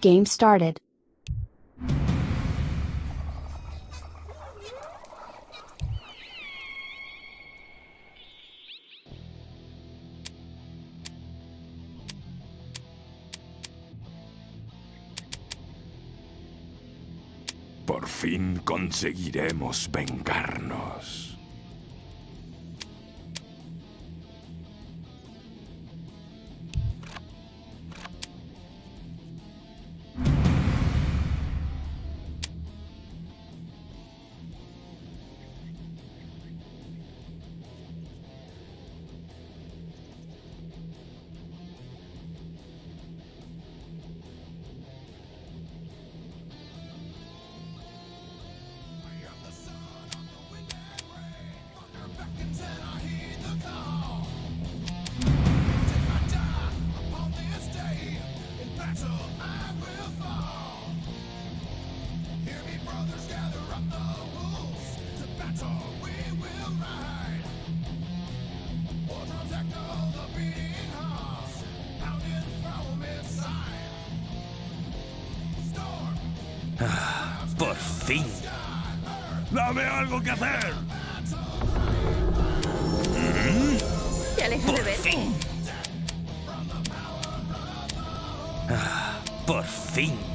Game started. Por fin conseguiremos vengarnos. Por fin. ¡Dame algo que hacer! ¿Te alejas de Por ver? fin. Ah, por fin.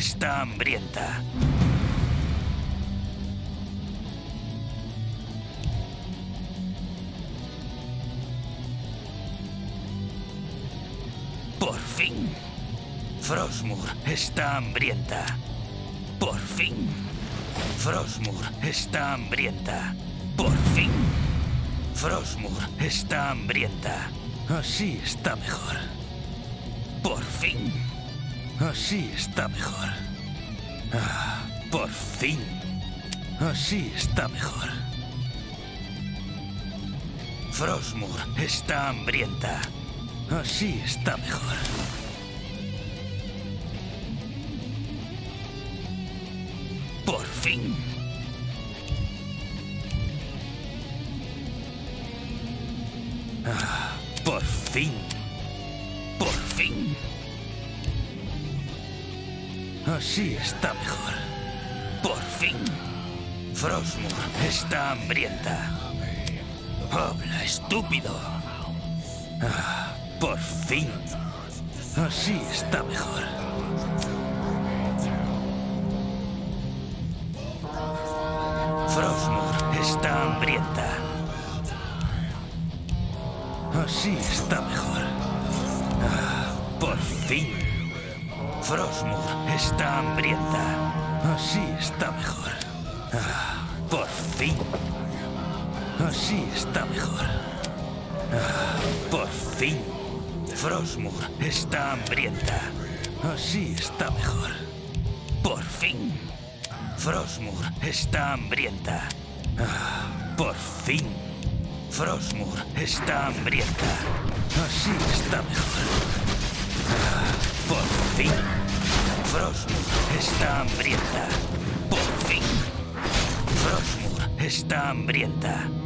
Está hambrienta. Por fin. Frostmour está hambrienta. Por fin. Frostmour está hambrienta. Por fin. Frostmour está hambrienta. Así está mejor. Por fin. Así está mejor. Ah, por fin. Así está mejor. Frostmour está hambrienta. Así está mejor. Por fin. Ah, por fin. Así está mejor. Por fin. Frostmour está hambrienta. Habla, estúpido. Ah, por fin. Así está mejor. Frostmour está hambrienta. Así está mejor. Ah, por fin. Frostmour está hambrienta. Así está mejor. Ah, por fin. Así está mejor. Ah, por fin. Frostmour está hambrienta. Así está mejor. Por fin. Frostmour está hambrienta. Ah, por fin. Frostmour está hambrienta. Así está mejor. Ah, por fin. Frostmour está hambrienta. Por fin. Frostmour está hambrienta.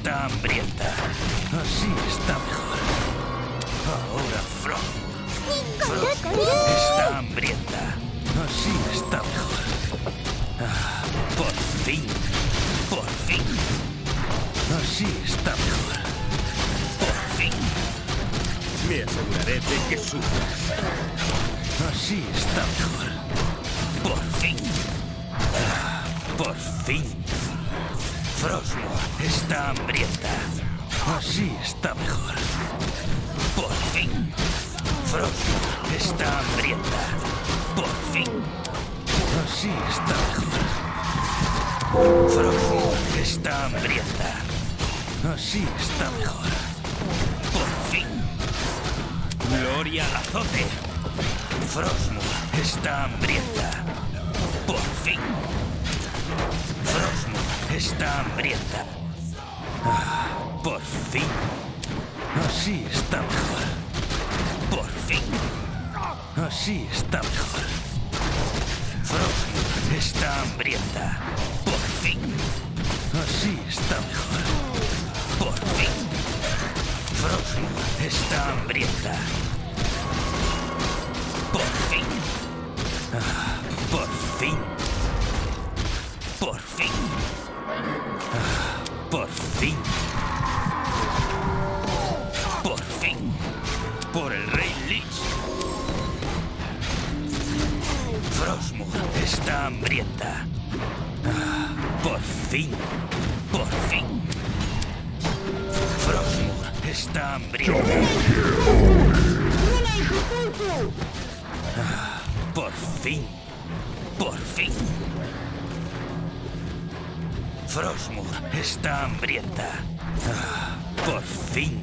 Está hambrienta. Así está mejor. Ahora. Frosmour está hambrienta. Así está mejor. Ah, por fin. Por fin. Así está mejor. Por fin. Me aseguraré de que sufras. Así está mejor. Por fin. Ah, Por fin. Frosmour está hambrienta. Así está mejor. Por fin. Frosmour está hambrienta. Por fin. Así está mejor. Frosmour está hambrienta. Así está mejor. Por fin. Gloria al azote. Frosmour está hambrienta. Por fin. Está hambrienta. Ah, por fin. Así está mejor. Por fin. Así está mejor. Frosmour está hambrienta. Por fin. Así está mejor. Por fin. Frosmour está hambrienta. Por fin. Ah, por fin. Fin. Por fin. Por el rey Lich. Frosmour está hambrienta. Por fin. Por fin. Frosmour está hambrienta. Por fin. Por fin. Frosmour está hambrienta. Ah, por fin.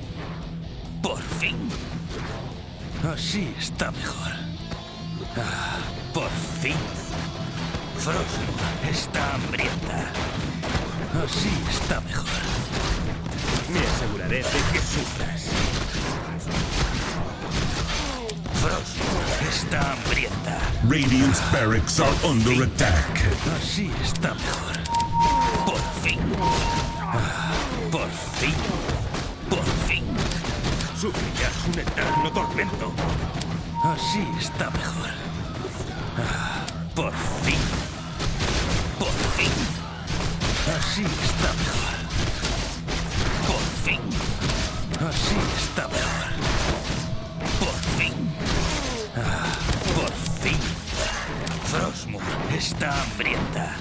Por fin. Así está mejor. Ah, por fin. Frosmour está hambrienta. Así está mejor. Me aseguraré de que sufras. Frosmour está está hambrienta. Radiant's barracks are under attack. Así está mejor. Por fin. Ah, Por fin. Por fin. Sufrirás un eterno tormento. Así está mejor. Ah, Por fin. Por fin. Así está mejor. Por fin. Así está mejor. Por fin. Ah, Por fin. Frostmour está hambrienta.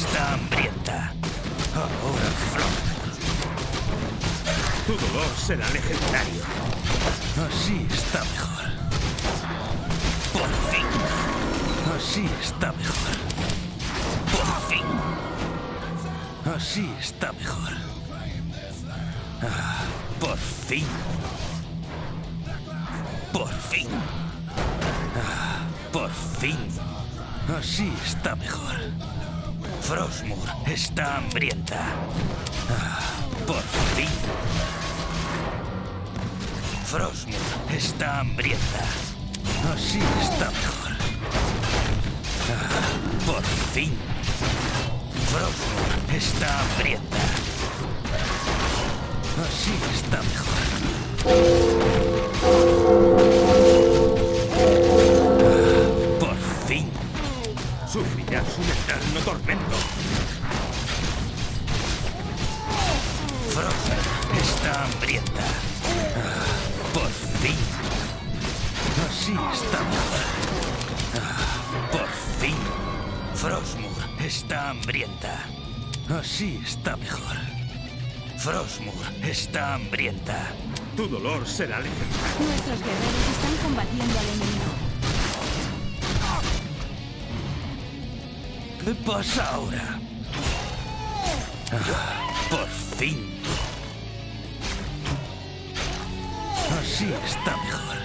Está hambrienta. Ahora Frostmour. Tu dolor será legendario. Así está mejor. Por fin. Así está mejor. Por fin. Así está mejor. Ah, por fin. Por fin. Ah, por fin. Así está mejor. Frostmour está hambrienta. Ah, por fin. Frostmour está hambrienta. Así está mejor. Ah, por fin. Frostmour está hambrienta. Así está mejor. Hambrienta. Ah, por fin. Así está mejor. Ah, por fin. Frostmour está hambrienta. Así está mejor. Frostmour está hambrienta. Tu dolor será legendario. Nuestros guerreros están combatiendo al enemigo. ¿Qué pasa ahora? Ah, por fin. Así está mejor.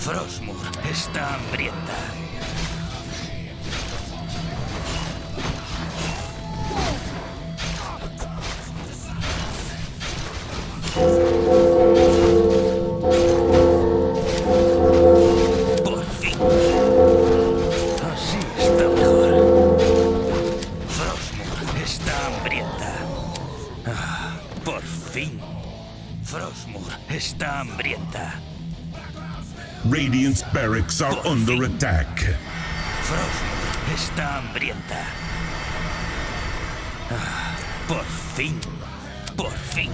Frostmour está hambrienta. Está hambrienta. Radiant's barracks are under attack. Frostmour está hambrienta. Ah, por fin. Por fin.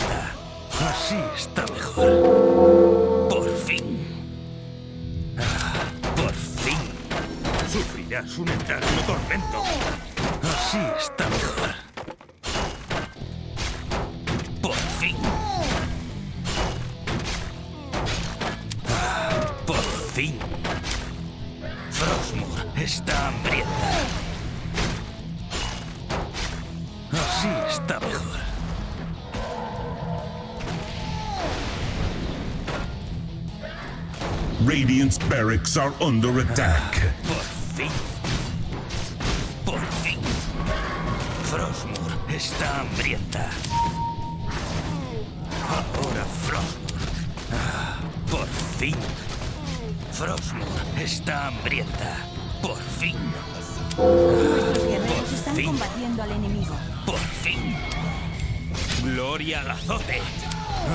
Está are under attack. Por fin. Por fin. Frostmour está hambrienta. Ahora Frostmour. Ah, por fin. Frostmour está hambrienta. Por fin. Nuestros guerreros Por están fin. combatiendo al enemigo. Por fin. Gloria al azote.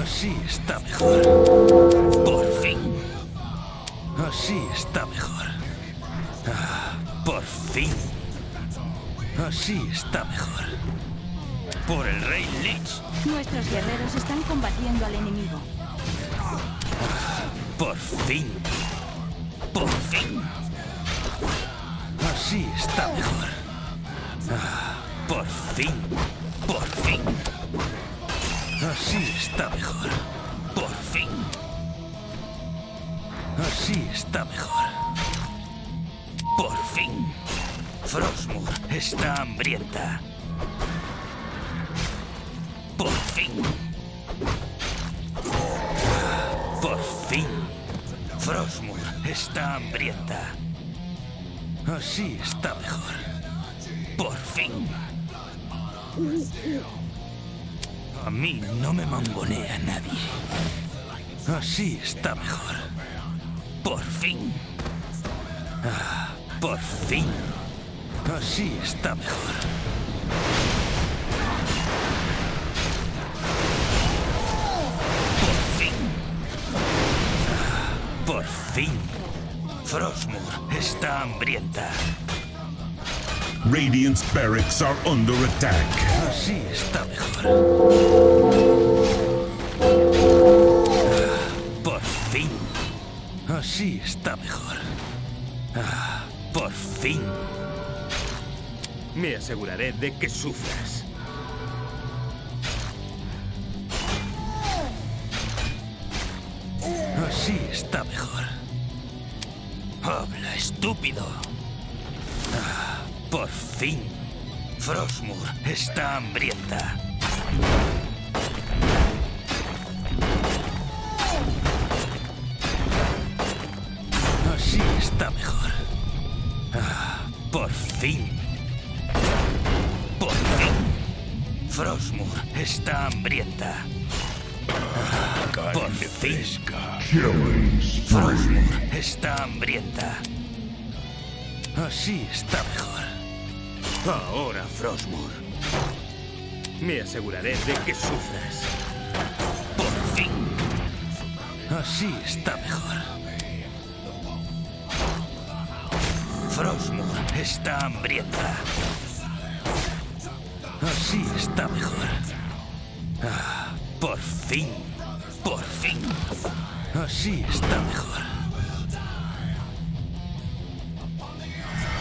Así está mejor. Por fin. Así está mejor. Ah, por fin. Así está mejor. Por el rey Lich. Nuestros guerreros están combatiendo al enemigo. Por fin. Por fin. Así está mejor. Ah, por fin. Por fin. Así está mejor. Por fin. Así está mejor. Por fin. Frostmour está hambrienta. Por fin. Por fin. Frostmour está hambrienta. Así está mejor. Por fin. A mí no me mangonea nadie. Así está mejor. Por fin. Ah, por fin. Así está mejor. Por fin. Ah, por fin. Frostmour está hambrienta. Radiant's barracks are under attack. Así está mejor. Así está mejor. Ah, por fin. Me aseguraré de que sufras. Así está mejor. Habla, estúpido. Ah, por fin. Frostmour está hambrienta. Frostmour está hambrienta. Ah, por fin. Frostmour está hambrienta. Así está mejor. Ahora, Frostmour. Me aseguraré de que sufras. Por fin. Así está mejor. Frostmour está hambrienta. Así está mejor. Ah, por fin. Por fin. Así está mejor.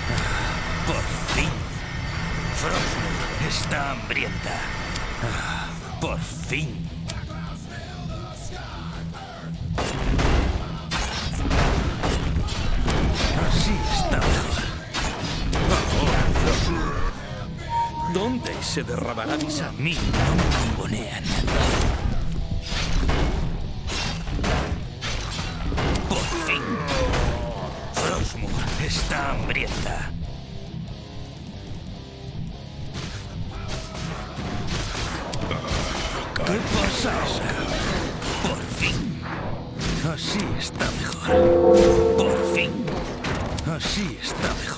Ah, por fin. Frostmour está hambrienta. Ah, por fin. Se derramará mi A sangre? mí no me mangonea nadie. Por fin. Frostmour está hambrienta. ¿Qué pasa? Por fin. Así está mejor. Por fin. Así está mejor.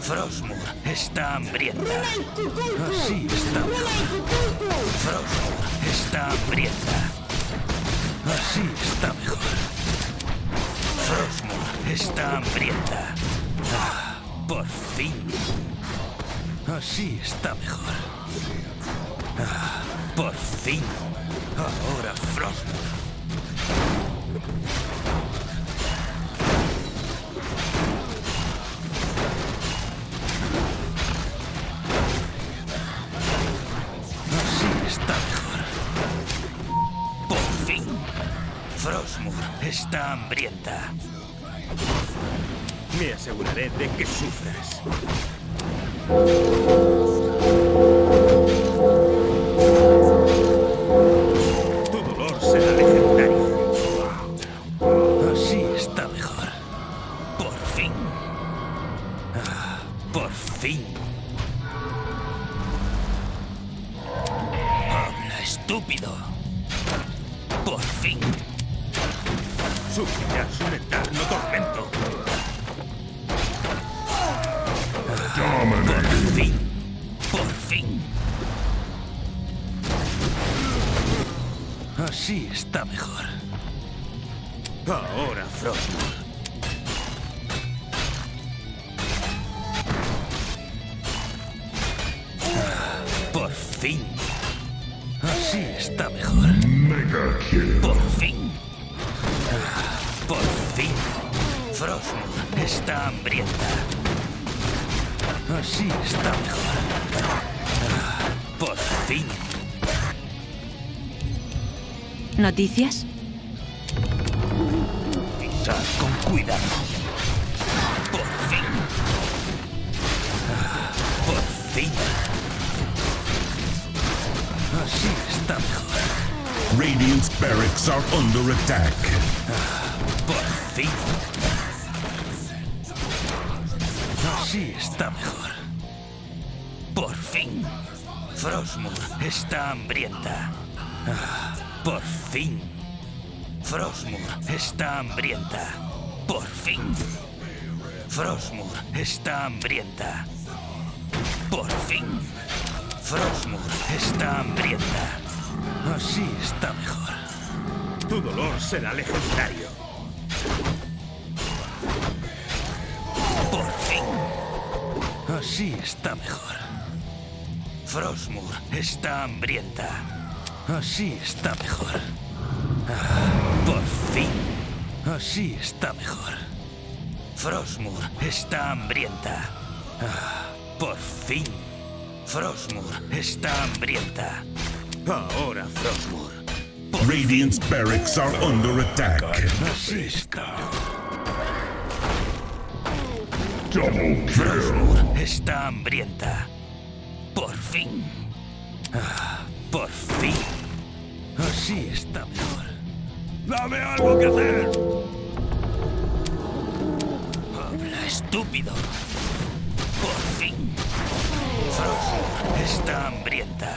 Frostmour está hambrienta. Así está mejor. Frostmour está hambrienta. Así está mejor. Frostmour está hambrienta. Ah, por fin. Así está mejor. Ah, por fin. Ahora Frostmour. Hambrienta. Me aseguraré de que sufras. Tu dolor será legendario. Así está mejor. Por fin. Ah, por fin. Habla, estúpido. Sufrirás un eterno tormento. Por fin. Por fin. Así está mejor. Ahora, Frostmour. Por fin. Así está mejor. Por está hambrienta. Así está mejor. Ah, Por fin. ¿Noticias? Pisad con cuidado. Por fin. Ah, Por fin. Así está mejor. Radiant's barracks are under attack. Por fin. Está mejor. Por fin. Frostmour está hambrienta. Por fin. Frostmour está hambrienta. Por fin. Frostmour está hambrienta. Por fin. Frostmour está hambrienta. Así está mejor. Tu dolor será legendario. Así está mejor. Frostmour está hambrienta. Así está mejor. Ah, por fin. Así está mejor. Frostmour está hambrienta. Ah, por fin. Frostmour está hambrienta. Ahora, Frostmour. Por Radiant's barracks are under attack. Así está. Frostmour está hambrienta. Por fin. Ah, por fin. Así está mejor. ¡Dame algo que hacer! Habla, estúpido. Por fin. Frostmour está hambrienta.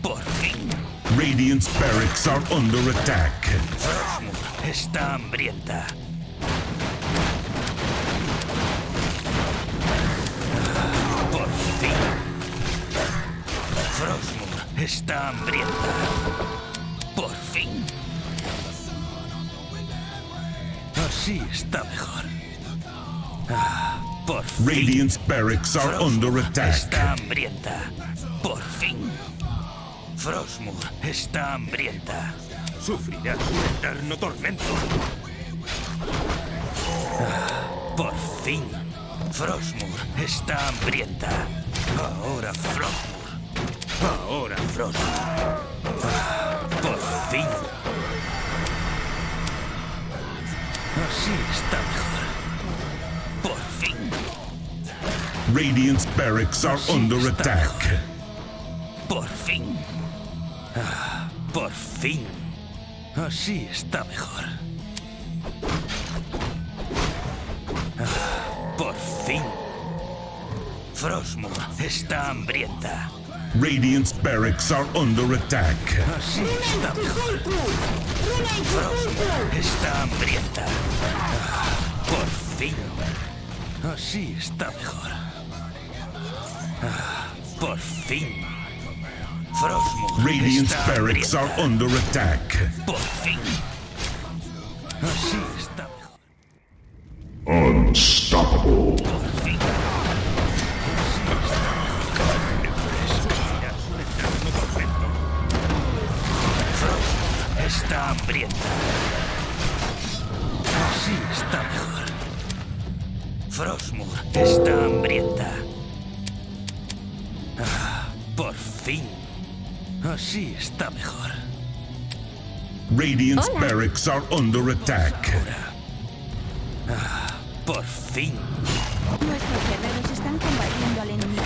Por fin. Radiant's barracks are under attack. Frostmour está hambrienta. Frostmour está hambrienta. Por fin. Así está mejor. Ah, Por fin. Radiant's barracks are under attack. Está hambrienta. Por fin. Frostmour está hambrienta. Sufrirás un eterno tormento. Por fin. Frostmour está hambrienta. Ahora Frostmour. Ahora, Frostmour. Por fin. Así está mejor. Por fin. Radiant's barracks are Así under attack. mejor. Por fin. Ah, por fin. Así está mejor. Ah, por fin. Frostmour está hambrienta. Radiant's barracks are under attack. Así está mejor. Frostmour está hambrienta. Por fin. Así está mejor. Por fin. Frostmour Radiant's barracks are under attack. Por fin. Así está mejor. Unstoppable. Radiant's barracks are under attack. Ahora. Ah, por fin. Nuestros guerreros están combatiendo al enemigo.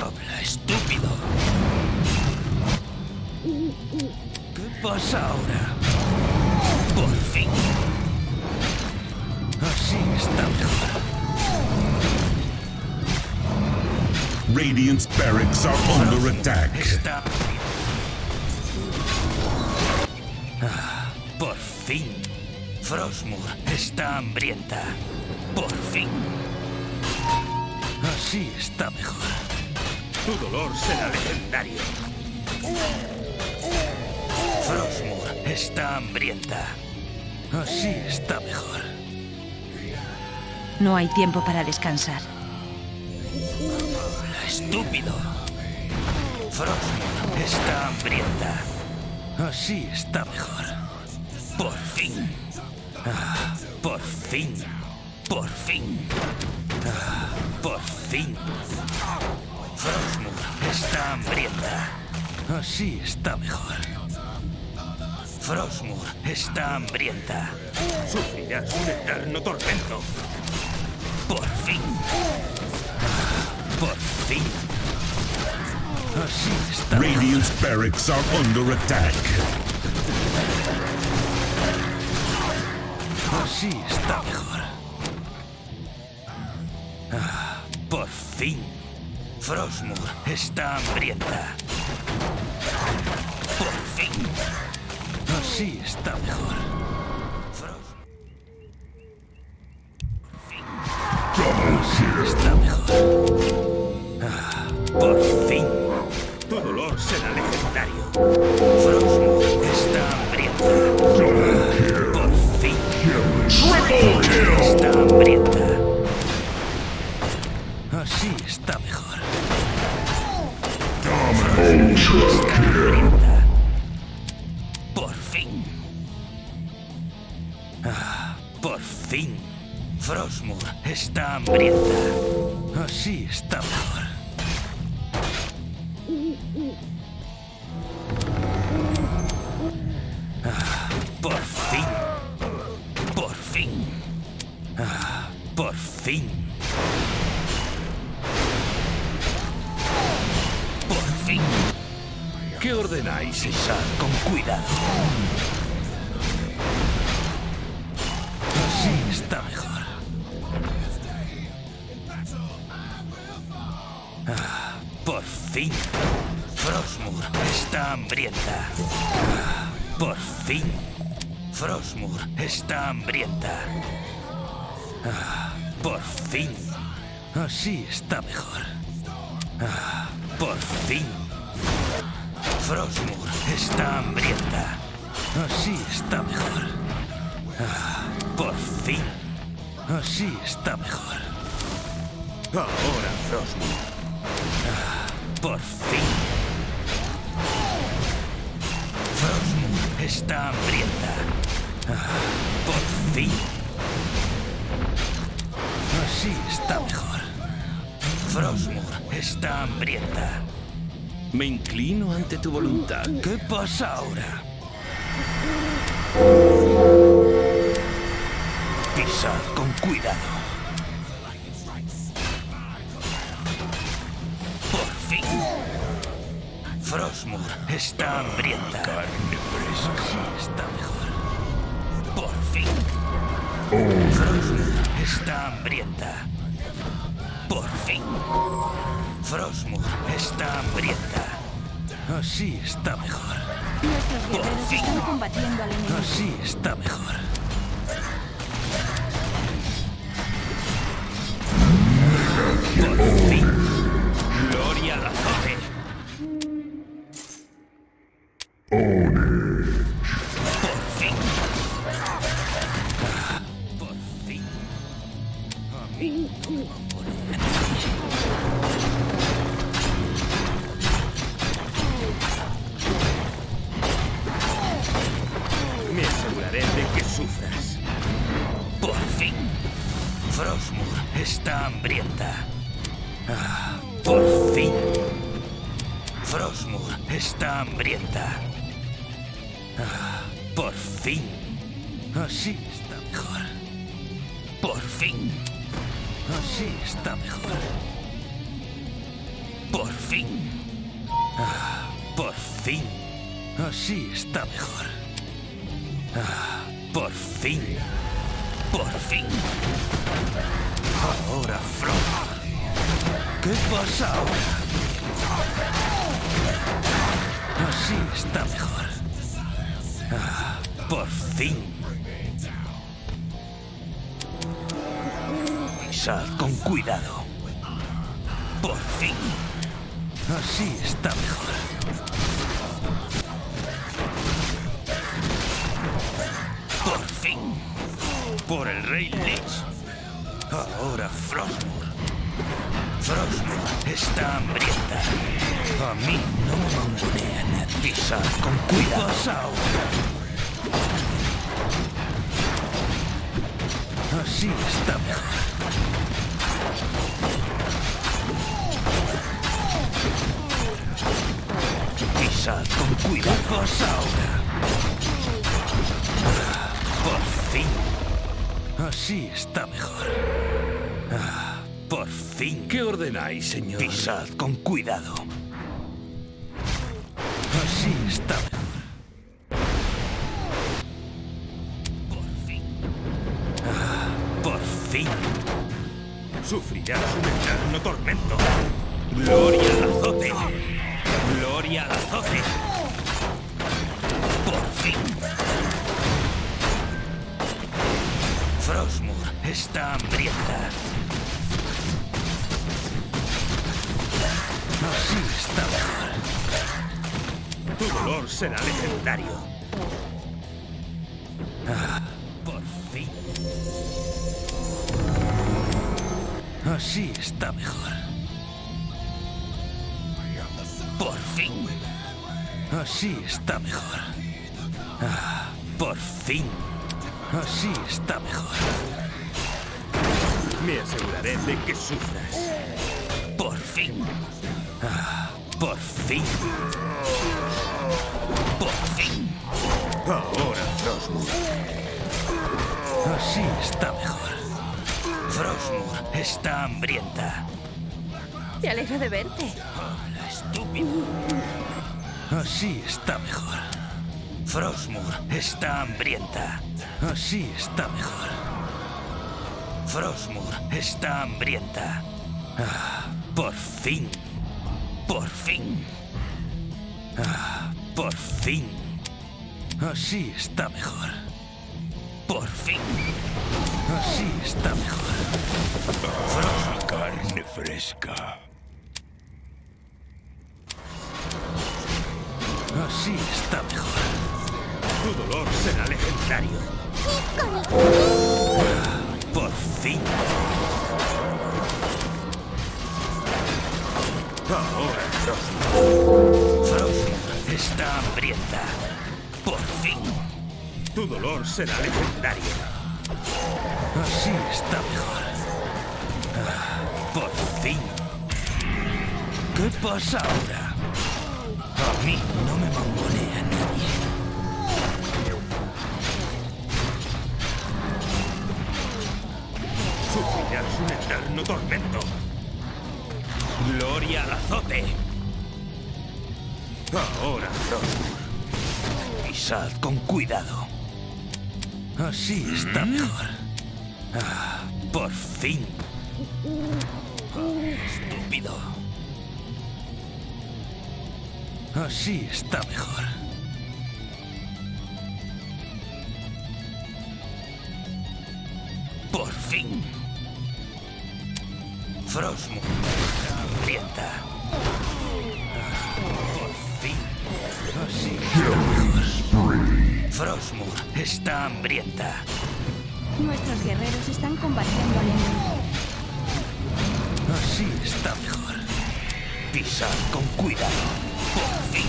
Habla, estúpido. ¿Qué pasa ahora? Por fin. Así está mejor. Radiant's barracks are under attack. Está. Ah, por fin. Frostmour está hambrienta. Por fin. Así está mejor. Tu dolor será legendario. Frostmour está hambrienta. Así está mejor. No hay tiempo para descansar. Estúpido. Frostmour está hambrienta. Así está mejor. Por fin. Ah, por fin. Por fin. Ah, por fin. Frostmour está hambrienta. Así está mejor. Frostmour está hambrienta. Sufrirás un eterno tormento. Por fin. Ah, Por fin. Radiant's barracks are under attack. Así está mejor. Ah, por fin. Frostmour está hambrienta. Por fin. Así está mejor. Ah, por fin. Así está mejor. Ah, por fin. Frostmour está hambrienta. Así está mejor. Ah, por fin. Así está mejor. Ahora, Frostmour. Por fin. Frostmour está hambrienta. Ah, por fin. Así está mejor. Frostmour está hambrienta. Me inclino ante tu voluntad. ¿Qué pasa ahora? Pisad con cuidado. Por fin. Frostmour está hambrienta. Así está mejor. Por fin. Frostmour está hambrienta. Por fin. Frostmour está hambrienta. Así está mejor. Nuestros Por fin. están combatiendo al enemigo. Así está mejor. Por fin. Así está mejor. Por fin. Por el rey Lich. Ahora Frostmour. Frostmour está hambrienta. A mí no me mangonea nadie. Pisad con cuidado. ahora? Así está mejor. Pisad con cuidado ahora. Ah, Por fin. Así está mejor. Ah, Por fin. ¿Qué ordenáis, señor? Pisad con cuidado. Así está mejor. Por fin. Ah, Por fin. Sufrirás un eterno tormento. Gloria Así está mejor. Tu dolor será legendario. Por fin. Así está mejor. Por fin. Así está mejor. Ah, por fin. Así está mejor. Me aseguraré de que sufras. Por fin. Por fin. Por fin. Ahora, Frostmour. Así está mejor. Frostmour está hambrienta. Me alegro de verte. Hola, estúpido. Así está mejor. Frostmour está hambrienta. Así está mejor. Frostmour está hambrienta. Ah, por fin. Por fin. Ah, por fin. Así está mejor. Por fin. Así está mejor. Carne fresca. Así está mejor. Tu dolor será legendario. Por fin. Ahora. Frostmour está hambrienta. Por fin. Tu dolor será legendario. Así está mejor. Ah, por fin. ¿Qué pasa ahora? A mí no me mangonea nadie. Sufrirás un eterno tormento. Gloria al azote. Ahora, Frostmour. Pisad con cuidado. Así está mejor. Ah, por fin. Ah, estúpido. Así está mejor. Mejor. Frostmour está hambrienta. Nuestros guerreros están combatiendo al enemigo. Así está mejor. Pisad con cuidado. Por fin.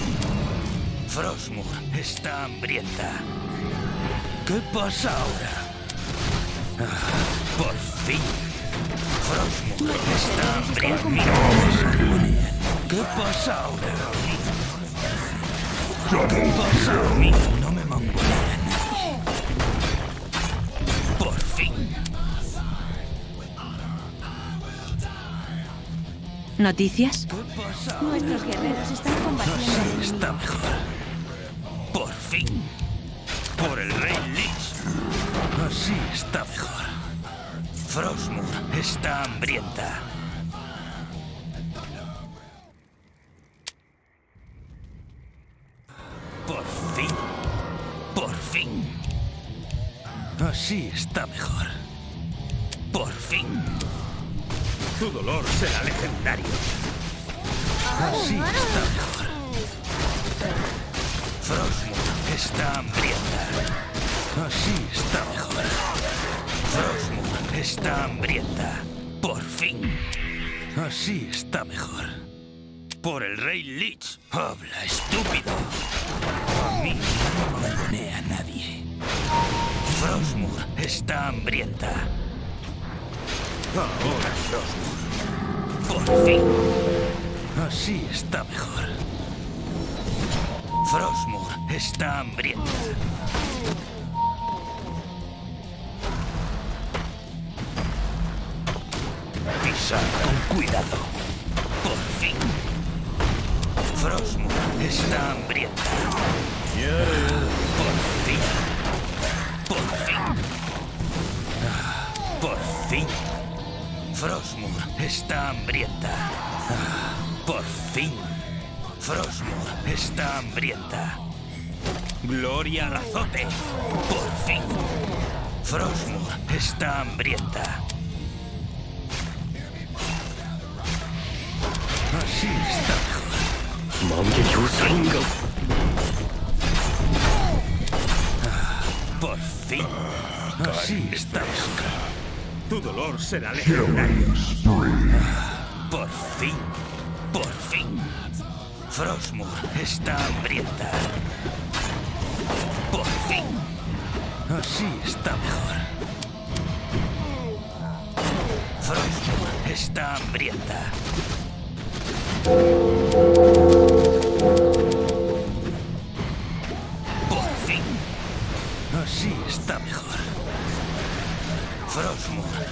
Frostmour está hambrienta. ¿Qué pasa ahora? Ah, por fin. Frostmour está hambrienta. ¿Qué pasa ahora? Por mí no me mongolará. Por fin. ¿Noticias? Nuestros guerreros están combatiendo. No sé, está mejor. Por fin. Por el rey Lich. Así está mejor. Frostmour está hambrienta. Está mejor. Por fin. Tu dolor será legendario. Así está mejor. Frostmour está hambrienta. Así está mejor. Frostmour está hambrienta. Por fin. Así está mejor. Por el rey Lich. Habla, estúpido. A mí no me a. Frostmour está hambrienta. Ahora Frostmour. Por fin. Así está mejor. Frostmour está hambrienta. Pisad con cuidado. Por fin. Frostmour está hambrienta. Por fin. Por fin. Ah, por fin. Frostmour está hambrienta. Ah, por fin. Frostmour está hambrienta. Gloria Razote. Por fin. Frostmour está hambrienta. Así está mejor. Ah, por fin. Así está mejor. Tu dolor será legendario. Por fin. Por fin. Frostmour está hambrienta. Por fin. Así está mejor. Frostmour está hambrienta.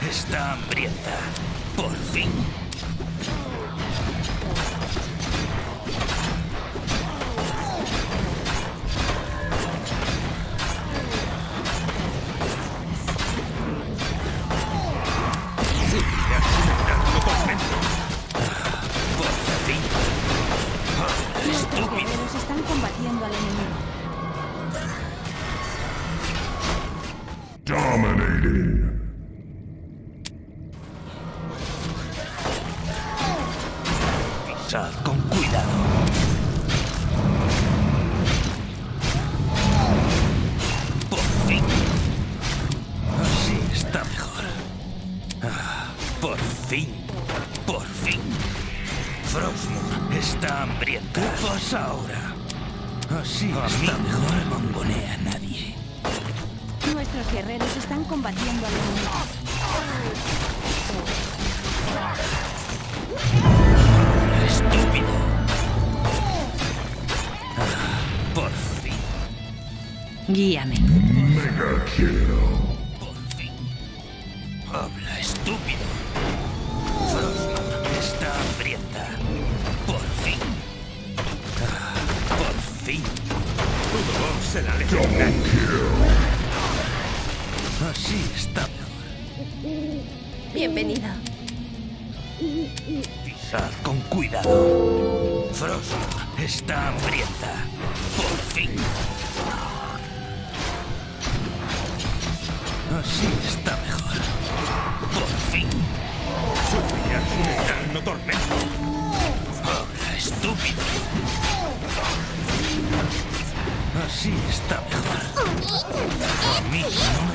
Está hambrienta. Por fin. Hambrienta. ¿Qué pasa ahora? Así está mejor. No a nadie. Nuestros guerreros están combatiendo al enemigo. Estúpido. Ah, por fin. Guíame. Mega kill. Bienvenido. Pisad con cuidado. Frostmour está hambrienta. Por fin. Así está mejor. Por fin. Sufrirás un eterno tormento. Habla, estúpido. Así está mejor. A mí no